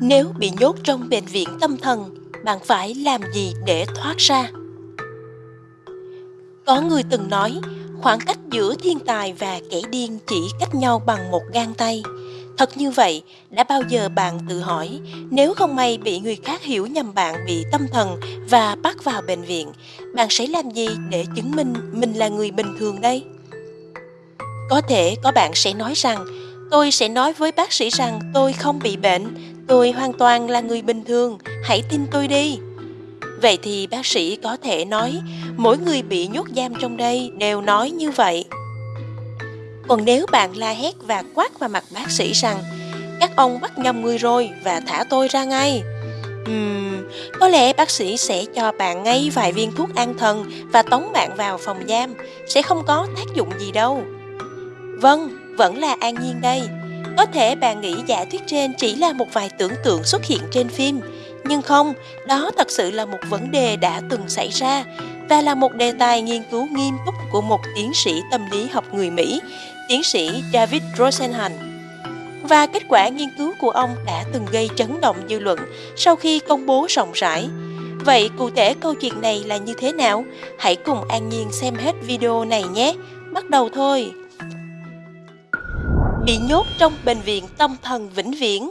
Nếu bị nhốt trong bệnh viện tâm thần, bạn phải làm gì để thoát ra? Có người từng nói, khoảng cách giữa thiên tài và kẻ điên chỉ cách nhau bằng một gang tay. Thật như vậy, đã bao giờ bạn tự hỏi, nếu không may bị người khác hiểu nhầm bạn bị tâm thần và bắt vào bệnh viện, bạn sẽ làm gì để chứng minh mình là người bình thường đây? Có thể có bạn sẽ nói rằng, tôi sẽ nói với bác sĩ rằng tôi không bị bệnh, tôi hoàn toàn là người bình thường, hãy tin tôi đi. Vậy thì bác sĩ có thể nói, mỗi người bị nhốt giam trong đây đều nói như vậy. Còn nếu bạn la hét và quát vào mặt bác sĩ rằng, các ông bắt nhầm người rồi và thả tôi ra ngay. Uhm, có lẽ bác sĩ sẽ cho bạn ngay vài viên thuốc an thần và tống bạn vào phòng giam, sẽ không có tác dụng gì đâu. Vâng, vẫn là an nhiên đây. Có thể bạn nghĩ giả thuyết trên chỉ là một vài tưởng tượng xuất hiện trên phim, nhưng không, đó thật sự là một vấn đề đã từng xảy ra và là một đề tài nghiên cứu nghiêm túc của một tiến sĩ tâm lý học người Mỹ, tiến sĩ David Rosenhan. Và kết quả nghiên cứu của ông đã từng gây chấn động dư luận sau khi công bố rộng rãi. Vậy cụ thể câu chuyện này là như thế nào? Hãy cùng An Nhiên xem hết video này nhé. Bắt đầu thôi! Bị nhốt trong bệnh viện tâm thần vĩnh viễn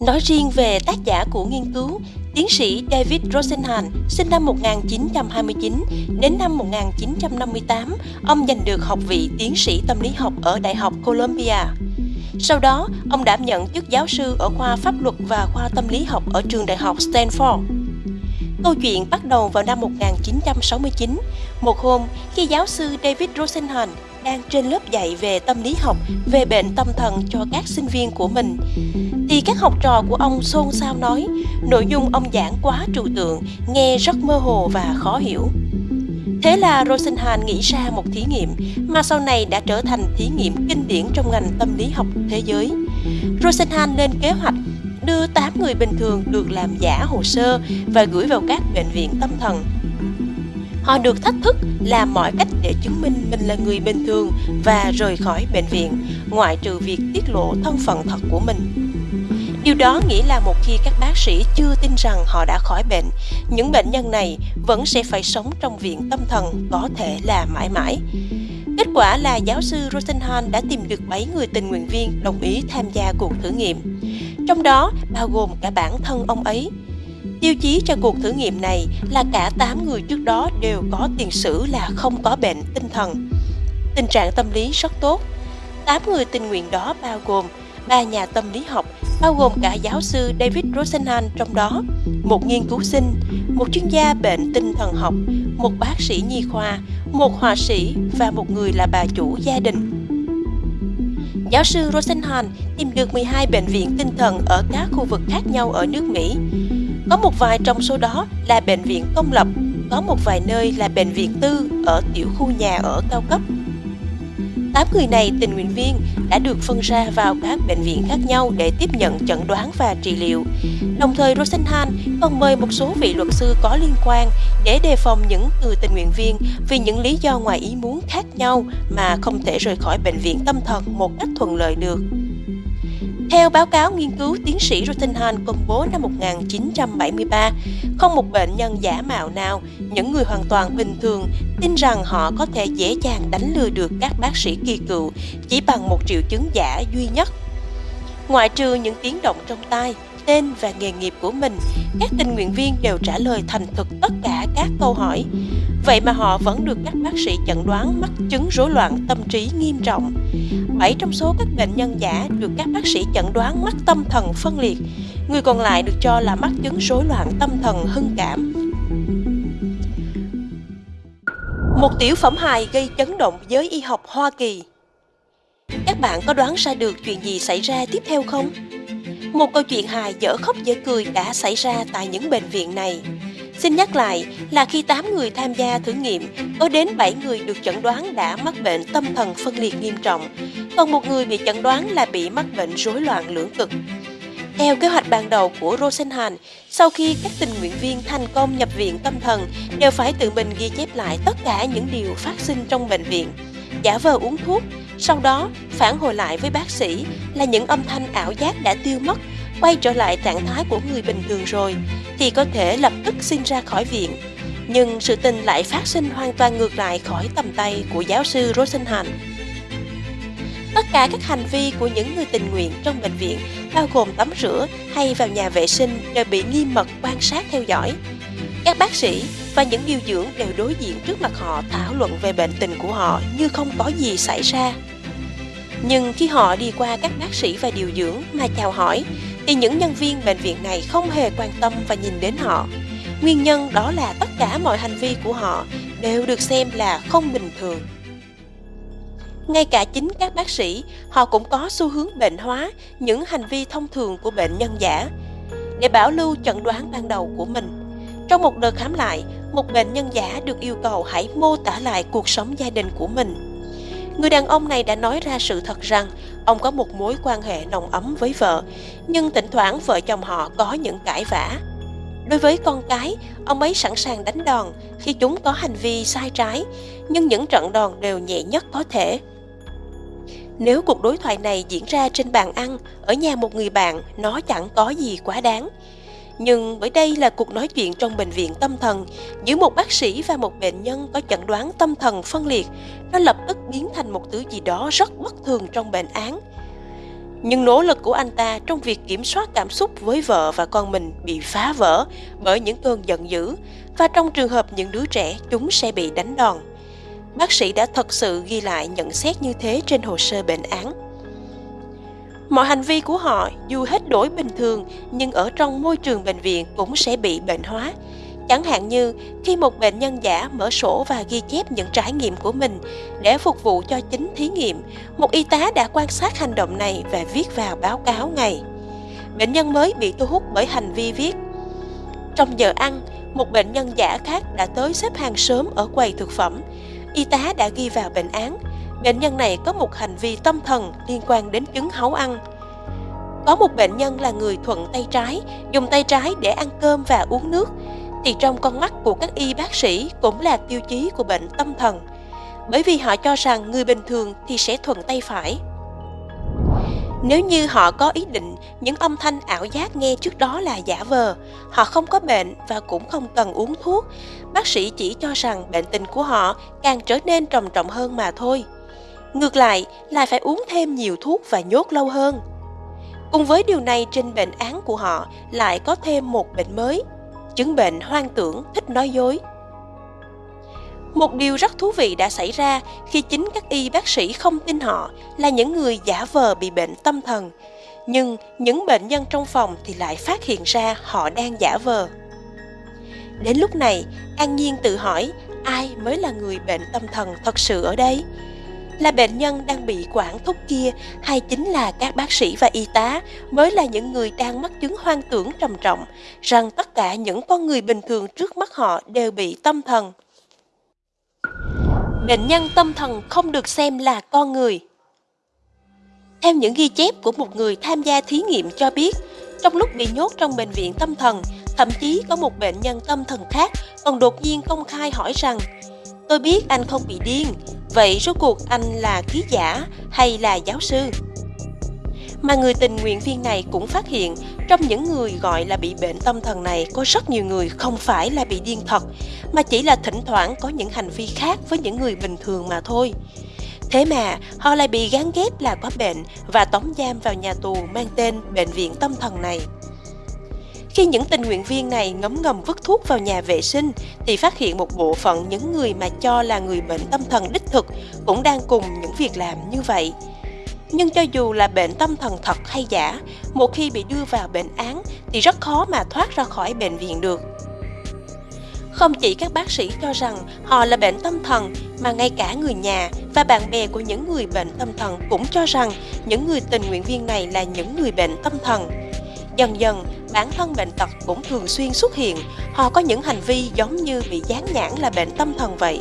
Nói riêng về tác giả của nghiên cứu, tiến sĩ David Rosenhan sinh năm 1929 đến năm 1958, ông giành được học vị tiến sĩ tâm lý học ở Đại học Columbia. Sau đó, ông đảm nhận chức giáo sư ở khoa pháp luật và khoa tâm lý học ở trường đại học Stanford. Câu chuyện bắt đầu vào năm 1969, một hôm khi giáo sư David Rosenhan đang trên lớp dạy về tâm lý học, về bệnh tâm thần cho các sinh viên của mình. Thì các học trò của ông xôn xao nói, nội dung ông giảng quá trừu tượng, nghe rất mơ hồ và khó hiểu. Thế là Rosenhan nghĩ ra một thí nghiệm mà sau này đã trở thành thí nghiệm kinh điển trong ngành tâm lý học thế giới. Rosenhan lên kế hoạch đưa 8 người bình thường được làm giả hồ sơ và gửi vào các bệnh viện tâm thần Họ được thách thức làm mọi cách để chứng minh mình là người bình thường và rời khỏi bệnh viện, ngoại trừ việc tiết lộ thân phận thật của mình. Điều đó nghĩa là một khi các bác sĩ chưa tin rằng họ đã khỏi bệnh, những bệnh nhân này vẫn sẽ phải sống trong viện tâm thần có thể là mãi mãi. Kết quả là giáo sư Rosenhan đã tìm được 7 người tình nguyện viên đồng ý tham gia cuộc thử nghiệm. Trong đó bao gồm cả bản thân ông ấy, Tiêu chí cho cuộc thử nghiệm này là cả 8 người trước đó đều có tiền sử là không có bệnh tinh thần. Tình trạng tâm lý rất tốt. 8 người tình nguyện đó bao gồm ba nhà tâm lý học, bao gồm cả giáo sư David Rosenhan trong đó, một nghiên cứu sinh, một chuyên gia bệnh tinh thần học, một bác sĩ nhi khoa, một họa sĩ và một người là bà chủ gia đình. Giáo sư Rosenhan tìm được 12 bệnh viện tinh thần ở các khu vực khác nhau ở nước Mỹ. Có một vài trong số đó là bệnh viện công lập, có một vài nơi là bệnh viện tư ở tiểu khu nhà ở cao cấp. Tám người này tình nguyện viên đã được phân ra vào các bệnh viện khác nhau để tiếp nhận chẩn đoán và trị liệu. Đồng thời Rosenhan còn mời một số vị luật sư có liên quan để đề phòng những người tình nguyện viên vì những lý do ngoài ý muốn khác nhau mà không thể rời khỏi bệnh viện tâm thần một cách thuận lợi được. Theo báo cáo nghiên cứu tiến sĩ Rottenhan công bố năm 1973, không một bệnh nhân giả mạo nào, những người hoàn toàn bình thường tin rằng họ có thể dễ dàng đánh lừa được các bác sĩ kỳ cựu chỉ bằng một triệu chứng giả duy nhất. Ngoại trừ những tiếng động trong tai, tên và nghề nghiệp của mình, các tình nguyện viên đều trả lời thành thực tất cả các câu hỏi. Vậy mà họ vẫn được các bác sĩ chẩn đoán mắc chứng rối loạn tâm trí nghiêm trọng. 7 trong số các bệnh nhân giả được các bác sĩ chẩn đoán mắc tâm thần phân liệt, người còn lại được cho là mắc chứng rối loạn tâm thần hưng cảm. Một tiểu phẩm hài gây chấn động giới y học Hoa Kỳ Các bạn có đoán ra được chuyện gì xảy ra tiếp theo không? Một câu chuyện hài dở khóc dở cười đã xảy ra tại những bệnh viện này. Xin nhắc lại là khi 8 người tham gia thử nghiệm, có đến 7 người được chẩn đoán đã mắc bệnh tâm thần phân liệt nghiêm trọng, còn một người bị chẩn đoán là bị mắc bệnh rối loạn lưỡng cực. Theo kế hoạch ban đầu của Rosenhan, sau khi các tình nguyện viên thành công nhập viện tâm thần đều phải tự mình ghi chép lại tất cả những điều phát sinh trong bệnh viện, giả vờ uống thuốc, sau đó phản hồi lại với bác sĩ là những âm thanh ảo giác đã tiêu mất quay trở lại trạng thái của người bình thường rồi thì có thể lập tức xin ra khỏi viện. Nhưng sự tình lại phát sinh hoàn toàn ngược lại khỏi tầm tay của giáo sư Rosenhan. Tất cả các hành vi của những người tình nguyện trong bệnh viện, bao gồm tắm rửa hay vào nhà vệ sinh, đều bị nghiêm mật quan sát theo dõi. Các bác sĩ và những điều dưỡng đều đối diện trước mặt họ thảo luận về bệnh tình của họ như không có gì xảy ra. Nhưng khi họ đi qua các bác sĩ và điều dưỡng mà chào hỏi, thì những nhân viên bệnh viện này không hề quan tâm và nhìn đến họ. Nguyên nhân đó là tất cả mọi hành vi của họ đều được xem là không bình thường. Ngay cả chính các bác sĩ, họ cũng có xu hướng bệnh hóa những hành vi thông thường của bệnh nhân giả để bảo lưu chẩn đoán ban đầu của mình. Trong một đợt khám lại, một bệnh nhân giả được yêu cầu hãy mô tả lại cuộc sống gia đình của mình Người đàn ông này đã nói ra sự thật rằng ông có một mối quan hệ nồng ấm với vợ, nhưng thỉnh thoảng vợ chồng họ có những cãi vã. Đối với con cái, ông ấy sẵn sàng đánh đòn khi chúng có hành vi sai trái, nhưng những trận đòn đều nhẹ nhất có thể. Nếu cuộc đối thoại này diễn ra trên bàn ăn, ở nhà một người bạn, nó chẳng có gì quá đáng. Nhưng bởi đây là cuộc nói chuyện trong bệnh viện tâm thần giữa một bác sĩ và một bệnh nhân có chẩn đoán tâm thần phân liệt, nó lập tức biến thành một thứ gì đó rất bất thường trong bệnh án. Nhưng nỗ lực của anh ta trong việc kiểm soát cảm xúc với vợ và con mình bị phá vỡ bởi những cơn giận dữ và trong trường hợp những đứa trẻ chúng sẽ bị đánh đòn. Bác sĩ đã thật sự ghi lại nhận xét như thế trên hồ sơ bệnh án. Mọi hành vi của họ dù hết đổi bình thường nhưng ở trong môi trường bệnh viện cũng sẽ bị bệnh hóa. Chẳng hạn như khi một bệnh nhân giả mở sổ và ghi chép những trải nghiệm của mình để phục vụ cho chính thí nghiệm, một y tá đã quan sát hành động này và viết vào báo cáo ngày. Bệnh nhân mới bị thu hút bởi hành vi viết. Trong giờ ăn, một bệnh nhân giả khác đã tới xếp hàng sớm ở quầy thực phẩm. Y tá đã ghi vào bệnh án – Bệnh nhân này có một hành vi tâm thần liên quan đến chứng háu ăn. Có một bệnh nhân là người thuận tay trái, dùng tay trái để ăn cơm và uống nước, thì trong con mắt của các y bác sĩ cũng là tiêu chí của bệnh tâm thần. Bởi vì họ cho rằng người bình thường thì sẽ thuận tay phải. Nếu như họ có ý định những âm thanh ảo giác nghe trước đó là giả vờ, họ không có bệnh và cũng không cần uống thuốc, bác sĩ chỉ cho rằng bệnh tình của họ càng trở nên trầm trọng hơn mà thôi. Ngược lại, lại phải uống thêm nhiều thuốc và nhốt lâu hơn. Cùng với điều này trên bệnh án của họ lại có thêm một bệnh mới, chứng bệnh hoang tưởng thích nói dối. Một điều rất thú vị đã xảy ra khi chính các y bác sĩ không tin họ là những người giả vờ bị bệnh tâm thần, nhưng những bệnh nhân trong phòng thì lại phát hiện ra họ đang giả vờ. Đến lúc này, An Nhiên tự hỏi ai mới là người bệnh tâm thần thật sự ở đây? Là bệnh nhân đang bị quản thúc kia hay chính là các bác sĩ và y tá mới là những người đang mắc chứng hoang tưởng trầm trọng rằng tất cả những con người bình thường trước mắt họ đều bị tâm thần. Bệnh nhân tâm thần không được xem là con người. Theo những ghi chép của một người tham gia thí nghiệm cho biết, trong lúc bị nhốt trong bệnh viện tâm thần, thậm chí có một bệnh nhân tâm thần khác còn đột nhiên công khai hỏi rằng Tôi biết anh không bị điên, vậy rốt cuộc anh là ký giả hay là giáo sư? Mà người tình nguyện viên này cũng phát hiện trong những người gọi là bị bệnh tâm thần này có rất nhiều người không phải là bị điên thật, mà chỉ là thỉnh thoảng có những hành vi khác với những người bình thường mà thôi. Thế mà họ lại bị gán ghép là có bệnh và tống giam vào nhà tù mang tên bệnh viện tâm thần này. Khi những tình nguyện viên này ngấm ngầm vứt thuốc vào nhà vệ sinh thì phát hiện một bộ phận những người mà cho là người bệnh tâm thần đích thực cũng đang cùng những việc làm như vậy. Nhưng cho dù là bệnh tâm thần thật hay giả, một khi bị đưa vào bệnh án thì rất khó mà thoát ra khỏi bệnh viện được. Không chỉ các bác sĩ cho rằng họ là bệnh tâm thần mà ngay cả người nhà và bạn bè của những người bệnh tâm thần cũng cho rằng những người tình nguyện viên này là những người bệnh tâm thần. Dần dần, bản thân bệnh tật cũng thường xuyên xuất hiện, họ có những hành vi giống như bị dán nhãn là bệnh tâm thần vậy.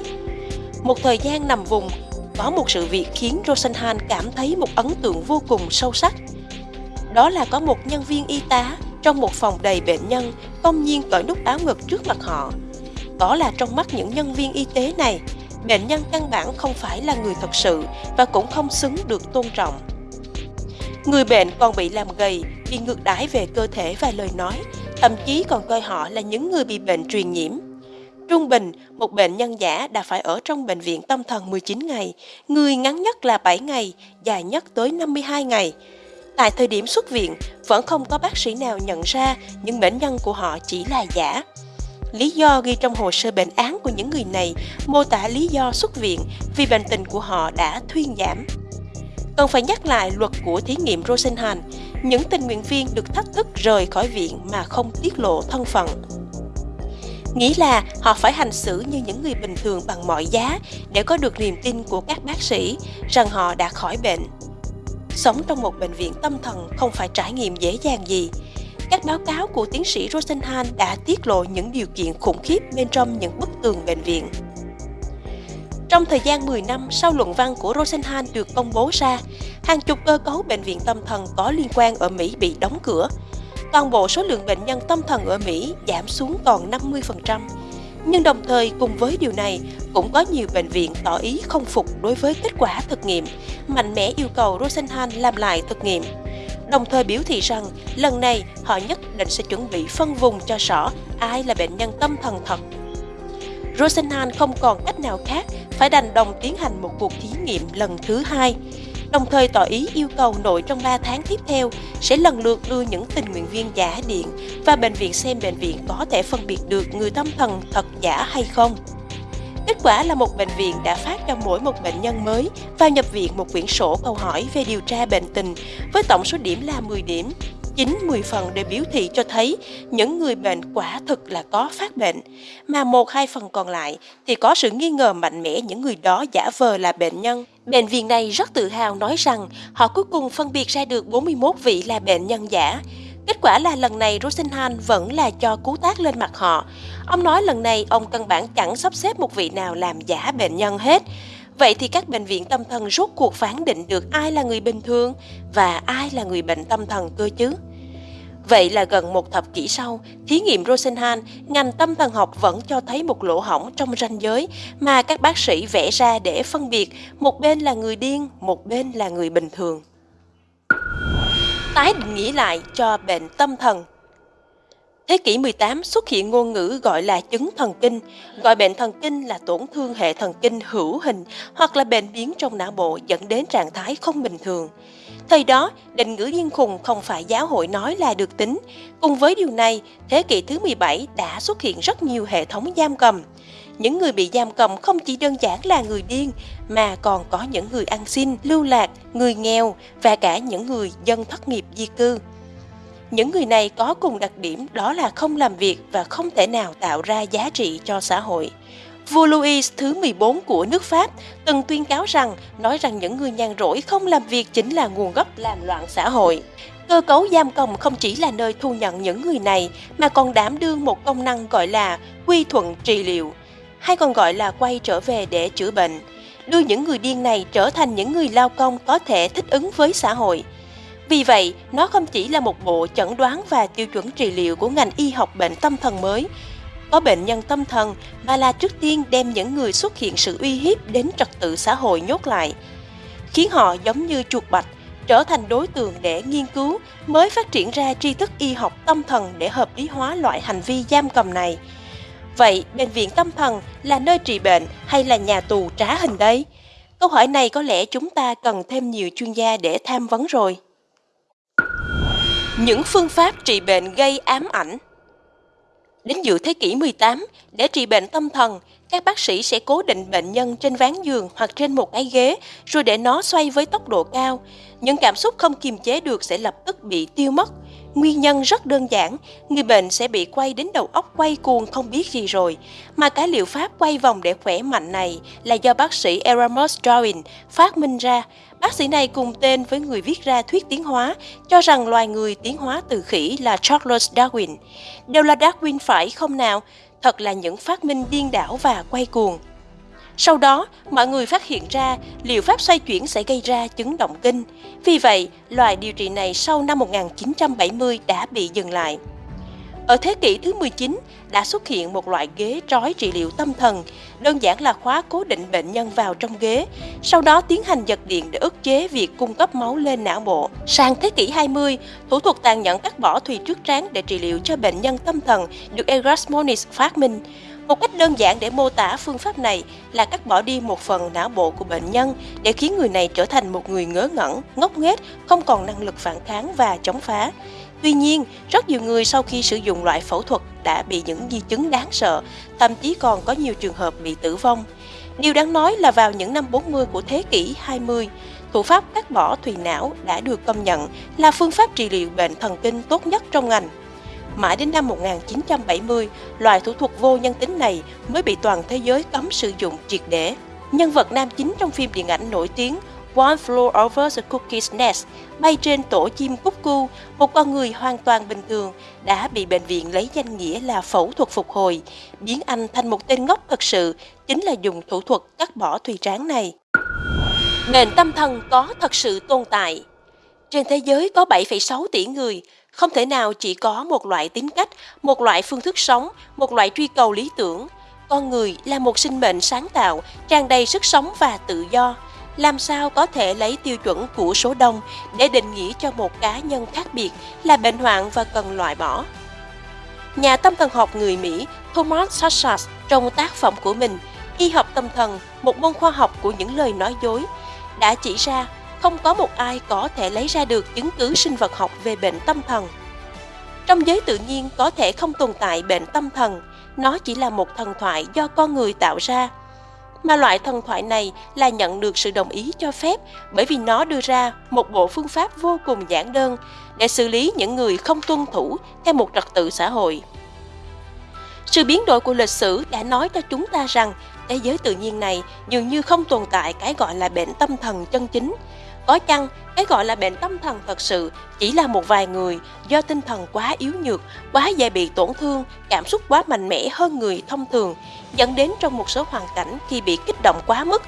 Một thời gian nằm vùng, có một sự việc khiến Rosenhan cảm thấy một ấn tượng vô cùng sâu sắc. Đó là có một nhân viên y tá trong một phòng đầy bệnh nhân công nhiên cởi nút áo ngực trước mặt họ. Đó là trong mắt những nhân viên y tế này, bệnh nhân căn bản không phải là người thật sự và cũng không xứng được tôn trọng. Người bệnh còn bị làm gầy, bị ngược đãi về cơ thể và lời nói, thậm chí còn coi họ là những người bị bệnh truyền nhiễm. Trung bình, một bệnh nhân giả đã phải ở trong bệnh viện tâm thần 19 ngày, người ngắn nhất là 7 ngày, dài nhất tới 52 ngày. Tại thời điểm xuất viện, vẫn không có bác sĩ nào nhận ra những bệnh nhân của họ chỉ là giả. Lý do ghi trong hồ sơ bệnh án của những người này mô tả lý do xuất viện vì bệnh tình của họ đã thuyên giảm. Cần phải nhắc lại luật của thí nghiệm Rosenhan, những tình nguyện viên được thách thức rời khỏi viện mà không tiết lộ thân phận. Nghĩ là họ phải hành xử như những người bình thường bằng mọi giá để có được niềm tin của các bác sĩ rằng họ đã khỏi bệnh. Sống trong một bệnh viện tâm thần không phải trải nghiệm dễ dàng gì. Các báo cáo của tiến sĩ Rosenhan đã tiết lộ những điều kiện khủng khiếp bên trong những bức tường bệnh viện. Trong thời gian 10 năm sau luận văn của Rosenhan được công bố ra, hàng chục cơ cấu bệnh viện tâm thần có liên quan ở Mỹ bị đóng cửa. Toàn bộ số lượng bệnh nhân tâm thần ở Mỹ giảm xuống còn 50%. Nhưng đồng thời cùng với điều này, cũng có nhiều bệnh viện tỏ ý không phục đối với kết quả thực nghiệm, mạnh mẽ yêu cầu Rosenhan làm lại thực nghiệm. Đồng thời biểu thị rằng lần này họ nhất định sẽ chuẩn bị phân vùng cho rõ ai là bệnh nhân tâm thần thật Rosenhan không còn cách nào khác phải đành đồng tiến hành một cuộc thí nghiệm lần thứ hai, đồng thời tỏ ý yêu cầu nội trong 3 tháng tiếp theo sẽ lần lượt đưa những tình nguyện viên giả điện và bệnh viện xem bệnh viện có thể phân biệt được người tâm thần thật giả hay không. Kết quả là một bệnh viện đã phát cho mỗi một bệnh nhân mới vào nhập viện một quyển sổ câu hỏi về điều tra bệnh tình với tổng số điểm là 10 điểm 9-10 phần để biểu thị cho thấy những người bệnh quả thực là có phát bệnh, mà một hai phần còn lại thì có sự nghi ngờ mạnh mẽ những người đó giả vờ là bệnh nhân. Bệnh viện này rất tự hào nói rằng họ cuối cùng phân biệt ra được 41 vị là bệnh nhân giả. Kết quả là lần này Rosenhan vẫn là cho cú tác lên mặt họ. Ông nói lần này ông căn bản chẳng sắp xếp một vị nào làm giả bệnh nhân hết. Vậy thì các bệnh viện tâm thần rốt cuộc phán định được ai là người bình thường và ai là người bệnh tâm thần cơ chứ? Vậy là gần một thập kỷ sau, thí nghiệm Rosenhan, ngành tâm thần học vẫn cho thấy một lỗ hổng trong ranh giới mà các bác sĩ vẽ ra để phân biệt một bên là người điên, một bên là người bình thường. Tái định nghĩa lại cho bệnh tâm thần Thế kỷ 18 xuất hiện ngôn ngữ gọi là chứng thần kinh, gọi bệnh thần kinh là tổn thương hệ thần kinh hữu hình hoặc là bệnh biến trong não bộ dẫn đến trạng thái không bình thường. Thời đó, định ngữ điên khùng không phải giáo hội nói là được tính. Cùng với điều này, thế kỷ thứ 17 đã xuất hiện rất nhiều hệ thống giam cầm. Những người bị giam cầm không chỉ đơn giản là người điên, mà còn có những người ăn xin, lưu lạc, người nghèo và cả những người dân thất nghiệp di cư. Những người này có cùng đặc điểm đó là không làm việc và không thể nào tạo ra giá trị cho xã hội. Vua Louis thứ 14 của nước Pháp từng tuyên cáo rằng nói rằng những người nhàn rỗi không làm việc chính là nguồn gốc làm loạn xã hội. Cơ cấu giam cầm không chỉ là nơi thu nhận những người này mà còn đảm đương một công năng gọi là quy thuận trị liệu, hay còn gọi là quay trở về để chữa bệnh, đưa những người điên này trở thành những người lao công có thể thích ứng với xã hội. Vì vậy, nó không chỉ là một bộ chẩn đoán và tiêu chuẩn trị liệu của ngành y học bệnh tâm thần mới, có bệnh nhân tâm thần mà là trước tiên đem những người xuất hiện sự uy hiếp đến trật tự xã hội nhốt lại, khiến họ giống như chuột bạch, trở thành đối tượng để nghiên cứu mới phát triển ra tri thức y học tâm thần để hợp lý hóa loại hành vi giam cầm này. Vậy, bệnh viện tâm thần là nơi trị bệnh hay là nhà tù trá hình đây? Câu hỏi này có lẽ chúng ta cần thêm nhiều chuyên gia để tham vấn rồi. Những phương pháp trị bệnh gây ám ảnh Đến giữa thế kỷ 18, để trị bệnh tâm thần, các bác sĩ sẽ cố định bệnh nhân trên ván giường hoặc trên một cái ghế rồi để nó xoay với tốc độ cao. Những cảm xúc không kiềm chế được sẽ lập tức bị tiêu mất. Nguyên nhân rất đơn giản, người bệnh sẽ bị quay đến đầu óc quay cuồng không biết gì rồi. Mà cái liệu pháp quay vòng để khỏe mạnh này là do bác sĩ Erasmus Darwin phát minh ra. Bác sĩ này cùng tên với người viết ra thuyết tiến hóa, cho rằng loài người tiến hóa từ khỉ là Charles Darwin. Đều là Darwin phải không nào? Thật là những phát minh điên đảo và quay cuồng. Sau đó, mọi người phát hiện ra liệu pháp xoay chuyển sẽ gây ra chứng động kinh. Vì vậy, loài điều trị này sau năm 1970 đã bị dừng lại. Ở thế kỷ thứ 19 đã xuất hiện một loại ghế trói trị liệu tâm thần, đơn giản là khóa cố định bệnh nhân vào trong ghế, sau đó tiến hành giật điện để ức chế việc cung cấp máu lên não bộ. Sang thế kỷ 20, thủ thuật tàn nhẫn cắt bỏ thùy trước trán để trị liệu cho bệnh nhân tâm thần được Erasmonis phát minh. Một cách đơn giản để mô tả phương pháp này là cắt bỏ đi một phần não bộ của bệnh nhân để khiến người này trở thành một người ngớ ngẩn, ngốc nghếch, không còn năng lực phản kháng và chống phá. Tuy nhiên, rất nhiều người sau khi sử dụng loại phẫu thuật đã bị những di chứng đáng sợ, thậm chí còn có nhiều trường hợp bị tử vong. Điều đáng nói là vào những năm 40 của thế kỷ 20, thủ pháp cắt bỏ thùy não đã được công nhận là phương pháp trị liệu bệnh thần kinh tốt nhất trong ngành. Mãi đến năm 1970, loại thủ thuật vô nhân tính này mới bị toàn thế giới cấm sử dụng triệt để. Nhân vật nam chính trong phim điện ảnh nổi tiếng One Flew Over the cookies Nest bay trên tổ chim cúc cu, một con người hoàn toàn bình thường đã bị bệnh viện lấy danh nghĩa là phẫu thuật phục hồi, biến anh thành một tên ngốc thật sự, chính là dùng thủ thuật cắt bỏ thùy trán này. Nền tâm thần có thật sự tồn tại. Trên thế giới có 7,6 tỷ người, không thể nào chỉ có một loại tính cách, một loại phương thức sống, một loại truy cầu lý tưởng. Con người là một sinh mệnh sáng tạo, tràn đầy sức sống và tự do. Làm sao có thể lấy tiêu chuẩn của số đông để định nghĩa cho một cá nhân khác biệt là bệnh hoạn và cần loại bỏ? Nhà tâm thần học người Mỹ Thomas Sachs trong tác phẩm của mình Y học tâm thần, một môn khoa học của những lời nói dối, đã chỉ ra không có một ai có thể lấy ra được chứng cứ sinh vật học về bệnh tâm thần. Trong giới tự nhiên có thể không tồn tại bệnh tâm thần, nó chỉ là một thần thoại do con người tạo ra. Mà loại thần thoại này là nhận được sự đồng ý cho phép bởi vì nó đưa ra một bộ phương pháp vô cùng giản đơn để xử lý những người không tuân thủ theo một trật tự xã hội. Sự biến đổi của lịch sử đã nói cho chúng ta rằng thế giới tự nhiên này dường như không tồn tại cái gọi là bệnh tâm thần chân chính, có chăng, cái gọi là bệnh tâm thần thật sự chỉ là một vài người do tinh thần quá yếu nhược, quá dễ bị tổn thương, cảm xúc quá mạnh mẽ hơn người thông thường, dẫn đến trong một số hoàn cảnh khi bị kích động quá mức,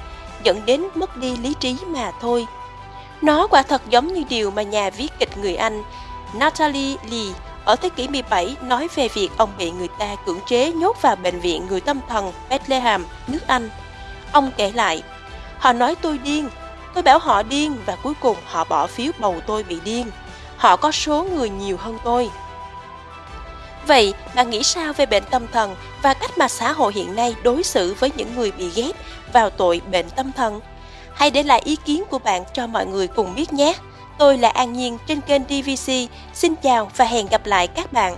dẫn đến mất đi lý trí mà thôi. Nó quả thật giống như điều mà nhà viết kịch người Anh Natalie Lee ở thế kỷ 17 nói về việc ông bị người ta cưỡng chế nhốt vào bệnh viện người tâm thần Bethlehem, nước Anh. Ông kể lại, họ nói tôi điên, Tôi bảo họ điên và cuối cùng họ bỏ phiếu bầu tôi bị điên. Họ có số người nhiều hơn tôi. Vậy, bạn nghĩ sao về bệnh tâm thần và cách mà xã hội hiện nay đối xử với những người bị ghét vào tội bệnh tâm thần? Hãy để lại ý kiến của bạn cho mọi người cùng biết nhé. Tôi là An Nhiên trên kênh DVC. Xin chào và hẹn gặp lại các bạn.